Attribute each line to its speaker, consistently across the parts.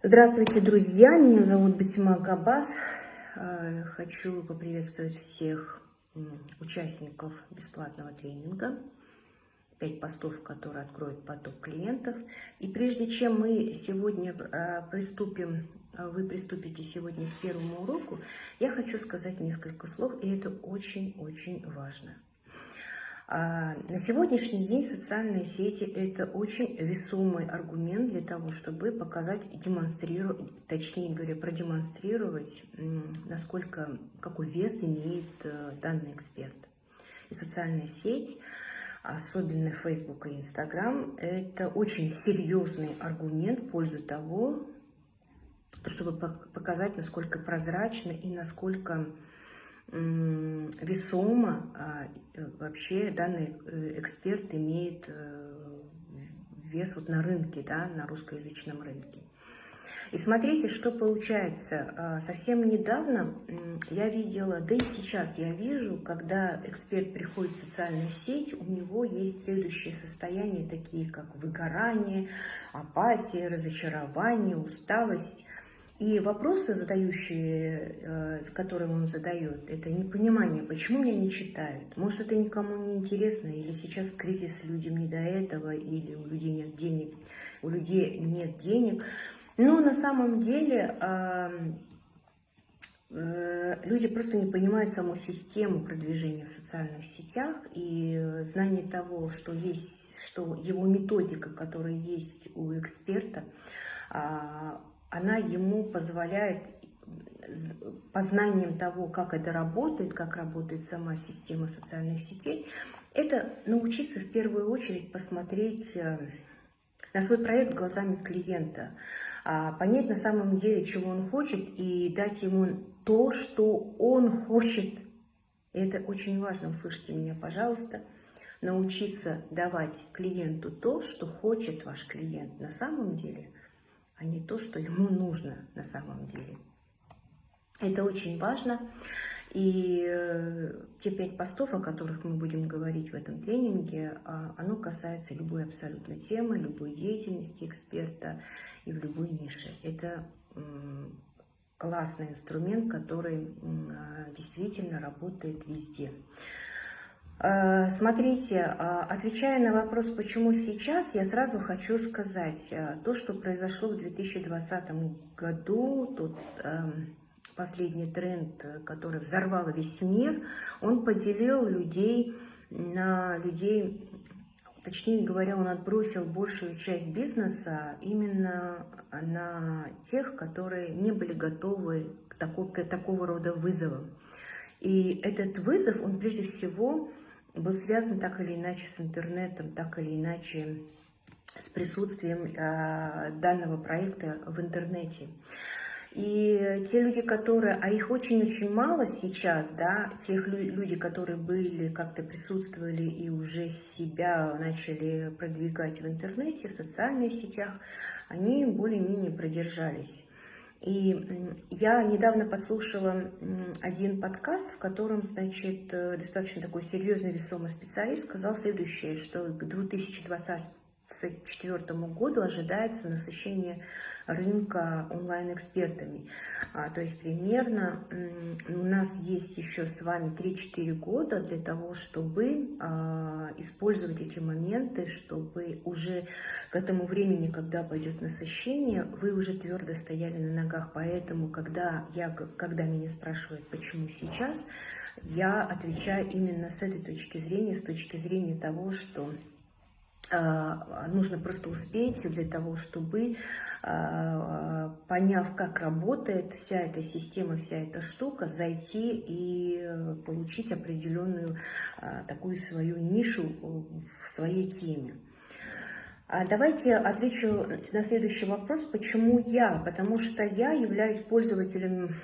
Speaker 1: Здравствуйте, друзья! Меня зовут Батима Габас. Э, хочу поприветствовать всех участников бесплатного тренинга. Пять постов, которые откроют поток клиентов. И прежде чем мы сегодня э, приступим, э, вы приступите сегодня к первому уроку, я хочу сказать несколько слов, и это очень-очень важно. А, на сегодняшний день социальные сети – это очень весомый аргумент для того, чтобы показать, демонстрировать, точнее говоря, продемонстрировать, насколько, какой вес имеет э, данный эксперт. И социальная сеть, особенно Facebook и Instagram, это очень серьезный аргумент в пользу того, чтобы показать, насколько прозрачно и насколько весомо а, э, вообще данный э, эксперт имеет э, вес вот на рынке, да, на русскоязычном рынке. И смотрите, что получается. А, совсем недавно я видела, да и сейчас я вижу, когда эксперт приходит в социальную сеть, у него есть следующие состояния, такие как выгорание, апатия, разочарование, усталость – и вопросы, задающие, э, которые он задает, это непонимание, почему меня не читают. Может, это никому не интересно, или сейчас кризис людям не до этого, или у людей нет денег, у людей нет денег. Но на самом деле э, люди просто не понимают саму систему продвижения в социальных сетях и знание того, что есть, что его методика, которая есть у эксперта, а, она ему позволяет познанием того, как это работает, как работает сама система социальных сетей, это научиться в первую очередь посмотреть э, на свой проект глазами клиента, а, понять на самом деле, чего он хочет, и дать ему то, что он хочет. Это очень важно, услышьте меня, пожалуйста. Научиться давать клиенту то, что хочет ваш клиент на самом деле – а не то, что ему нужно на самом деле. Это очень важно. И э, те пять постов, о которых мы будем говорить в этом тренинге, а, оно касается любой абсолютно темы, любой деятельности эксперта и в любой нише. Это классный инструмент, который действительно работает везде. Э, смотрите, э, отвечая на вопрос, почему сейчас, я сразу хочу сказать, э, то, что произошло в 2020 году, тот эм, последний тренд, который взорвал весь мир, он поделил людей на людей, точнее говоря, он отбросил большую часть бизнеса именно на тех, которые не были готовы к, такой, к такого рода вызовам. И этот вызов, он прежде всего был связан так или иначе с интернетом, так или иначе с присутствием э, данного проекта в интернете. И те люди, которые, а их очень-очень мало сейчас, да, тех люди, которые были, как-то присутствовали и уже себя начали продвигать в интернете, в социальных сетях, они более-менее продержались. И я недавно послушала один подкаст, в котором, значит, э, достаточно такой серьезный весомый специалист сказал следующее, что к 2024 году ожидается насыщение рынка онлайн-экспертами. А, то есть примерно у нас есть еще с вами 3-4 года для того, чтобы а, использовать эти моменты, чтобы уже к этому времени, когда пойдет насыщение, вы уже твердо стояли на ногах. Поэтому, когда, я, когда меня спрашивают, почему сейчас, я отвечаю именно с этой точки зрения, с точки зрения того, что нужно просто успеть для того, чтобы, а, поняв, как работает вся эта система, вся эта штука, зайти и получить определенную а, такую свою нишу в своей теме. Давайте отвечу на следующий вопрос, почему я? Потому что я являюсь пользователем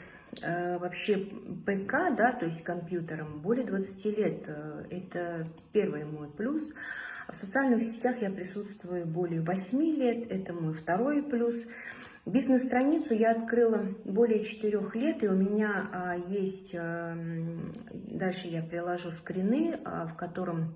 Speaker 1: вообще ПК, да, то есть компьютером, более 20 лет. Это первый мой плюс. В социальных сетях я присутствую более 8 лет, это мой второй плюс. Бизнес-страницу я открыла более 4 лет, и у меня а, есть, а, дальше я приложу скрины, а, в котором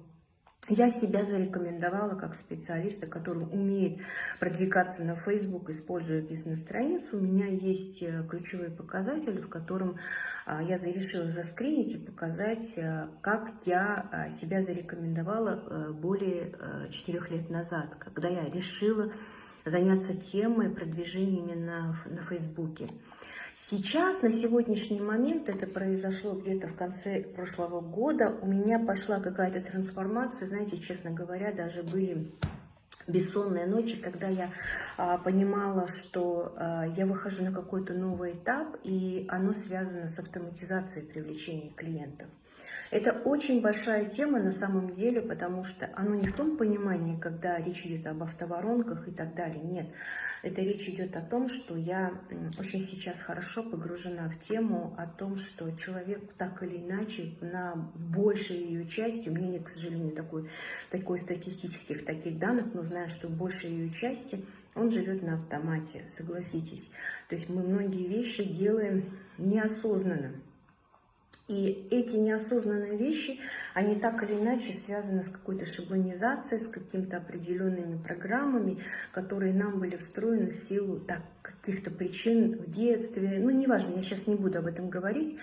Speaker 1: я себя зарекомендовала как специалиста, который умеет продвигаться на Facebook, используя бизнес-страницу. У меня есть э, ключевые показатели, в котором а, я решила заскринить и показать, э, как я а, себя зарекомендовала э, более 4 лет назад, когда я решила заняться темой продвижения именно на Фейсбуке. Сейчас, на сегодняшний момент, это произошло где-то в конце прошлого года, у меня пошла какая-то трансформация, знаете, честно говоря, даже были бессонные ночи, когда я а, понимала, что а, я выхожу на какой-то новый этап, и оно связано с автоматизацией привлечения клиентов. Это очень большая тема на самом деле, потому что оно не в том понимании, когда речь идет об автоворонках и так далее. Нет, это речь идет о том, что я очень сейчас хорошо погружена в тему о том, что человек так или иначе на большей ее части, у меня нет, к сожалению, такой, такой статистических таких данных, но знаю, что большей ее части он живет на автомате, согласитесь. То есть мы многие вещи делаем неосознанно. И эти неосознанные вещи, они так или иначе связаны с какой-то шаблонизацией, с какими-то определенными программами, которые нам были встроены в силу каких-то причин в детстве. Ну, неважно, я сейчас не буду об этом говорить,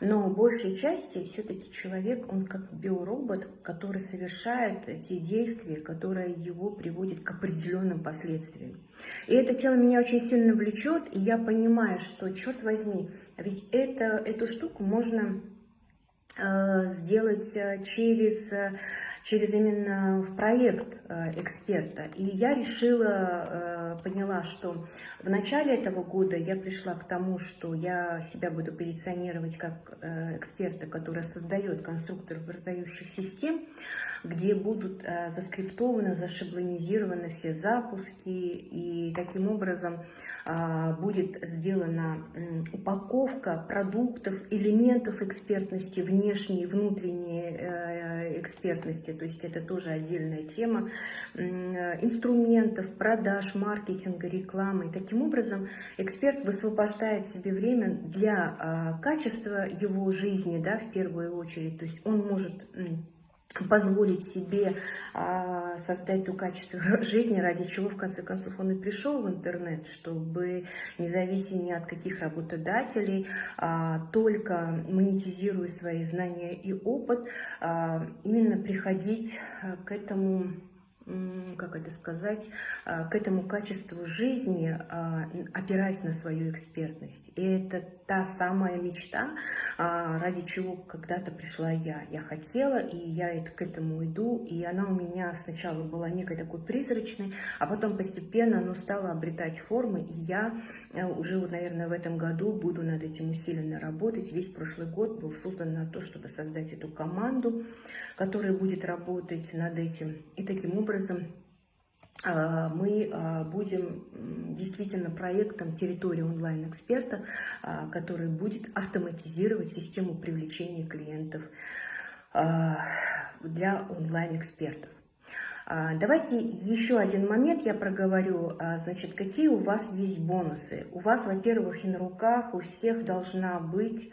Speaker 1: но большей части все-таки человек, он как биоробот, который совершает те действия, которые его приводят к определенным последствиям. И эта тема меня очень сильно влечет, и я понимаю, что, черт возьми, ведь это, эту штуку можно э, сделать э, через э, через именно в проект эксперта. И я решила, поняла, что в начале этого года я пришла к тому, что я себя буду позиционировать как э, эксперта, который создает конструктор продающих систем, где будут заскриптованы, зашаблонизированы все запуски, и таким образом будет сделана упаковка продуктов, элементов экспертности, внешней и внутренней экспертности, то есть это тоже отдельная тема, инструментов, продаж, маркетинга, рекламы. И таким образом эксперт высвобождает себе время для а, качества его жизни, да, в первую очередь. То есть он может позволить себе а, создать то качество жизни, ради чего, в конце концов, он и пришел в интернет, чтобы, не завися ни от каких работодателей, а, только монетизируя свои знания и опыт, а, именно приходить а, к этому как это сказать, а, к этому качеству жизни, а, опираясь на свою экспертность. И это та самая мечта, а, ради чего когда-то пришла я. Я хотела, и я к этому иду, и она у меня сначала была некой такой призрачной, а потом постепенно она стала обретать формы, и я э, уже, вот, наверное, в этом году буду над этим усиленно работать. Весь прошлый год был создан на то, чтобы создать эту команду, которая будет работать над этим. И таким образом а, мы а, будем действительно проектом территории онлайн-эксперта, а, который будет автоматизировать систему привлечения клиентов для онлайн-экспертов. Давайте еще один момент я проговорю. Значит, какие у вас есть бонусы? У вас, во-первых, и на руках у всех должна быть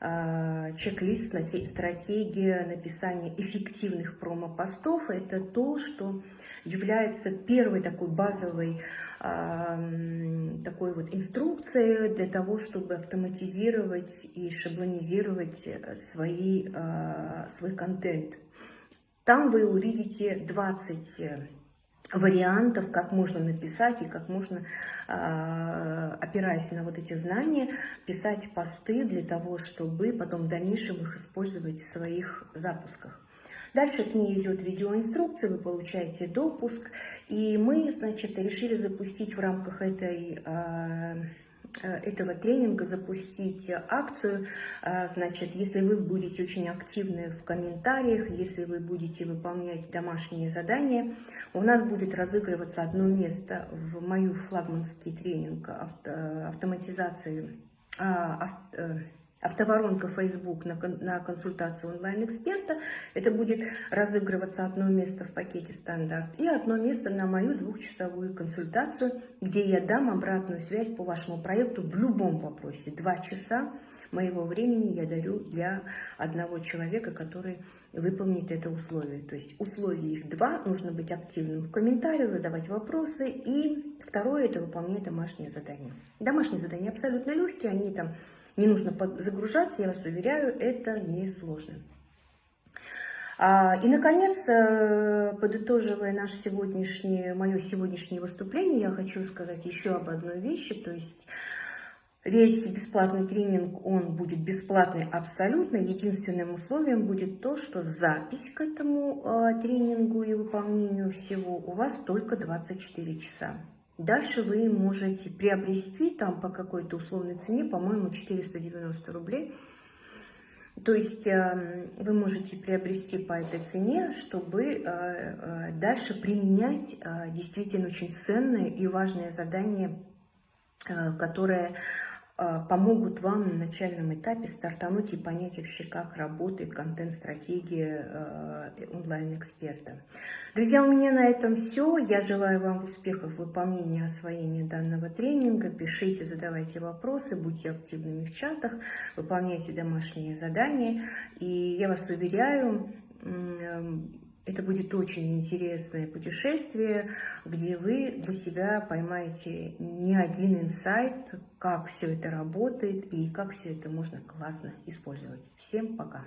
Speaker 1: чек-лист, стратегия написания эффективных промо-постов. Это то, что является первой такой базовой такой вот инструкцией для того, чтобы автоматизировать и шаблонизировать свои, а, свой контент. Там вы увидите 20 вариантов, как можно написать и как можно, а, опираясь на вот эти знания, писать посты для того, чтобы потом в дальнейшем их использовать в своих запусках. Дальше к ней идет видеоинструкция, вы получаете допуск, и мы, значит, решили запустить в рамках этой а, этого тренинга запустить акцию. Э, значит, если вы будете очень активны в комментариях, если вы будете выполнять домашние задания, у нас будет разыгрываться одно место в мою флагманский тренинг автоматизации а, э, автоворонка Facebook на, на консультацию онлайн-эксперта. Это будет разыгрываться одно место в пакете стандарт и одно место на мою двухчасовую консультацию, где я дам обратную связь по вашему проекту в любом вопросе. Два часа моего времени я дарю для одного человека, который выполнит это условие. То есть условий их два, нужно быть активным в комментариях, задавать вопросы. И второе, это выполнять домашние задания. Домашние задания абсолютно легкие, они там не нужно загружаться, я вас уверяю, это не сложно. А, и, наконец, э, подытоживая наше сегодняшнее, мое сегодняшнее выступление, я хочу сказать еще об одной вещи, то есть Весь бесплатный тренинг, он будет бесплатный абсолютно. Единственным условием будет то, что запись к этому э, тренингу и выполнению всего у вас только 24 часа. Дальше вы можете приобрести там по какой-то условной цене, по-моему, 490 рублей. То есть э, вы можете приобрести по этой цене, чтобы э, э, дальше применять э, действительно очень ценные и э, которые а, помогут вам на начальном этапе стартануть и понять вообще, как работает контент-стратегия а, онлайн-эксперта. Друзья, у меня на этом все. Я желаю вам успехов в выполнении и освоении данного тренинга. Пишите, задавайте вопросы, будьте активными в чатах, выполняйте домашние задания. И я вас уверяю, это будет очень интересное путешествие, где вы для себя поймаете не один инсайт, как все это работает и как все это можно классно использовать. Всем пока!